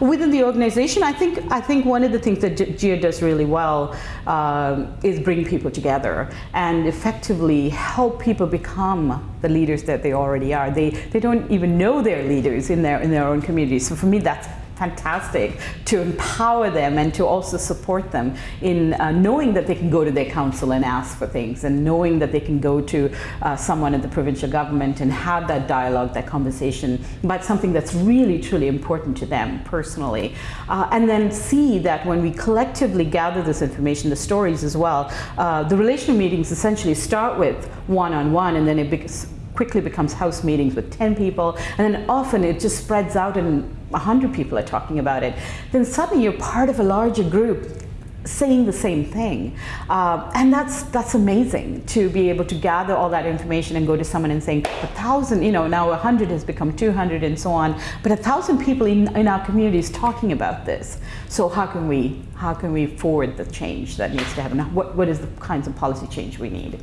Within the organization, I think I think one of the things that GEA does really well um, is bring people together and effectively help people become the leaders that they already are. They they don't even know they're leaders in their in their own communities. So for me, that's fantastic to empower them and to also support them in uh, knowing that they can go to their council and ask for things and knowing that they can go to uh, someone at the provincial government and have that dialogue, that conversation about something that's really truly important to them personally. Uh, and then see that when we collectively gather this information, the stories as well, uh, the relational meetings essentially start with one-on-one -on -one and then it quickly becomes house meetings with 10 people and then often it just spreads out and 100 people are talking about it, then suddenly you're part of a larger group saying the same thing. Uh, and that's that's amazing to be able to gather all that information and go to someone and saying a thousand, you know, now a hundred has become 200 and so on, but a thousand people in, in our communities talking about this. So how can we how can we forward the change that needs to happen? What, what is the kinds of policy change we need?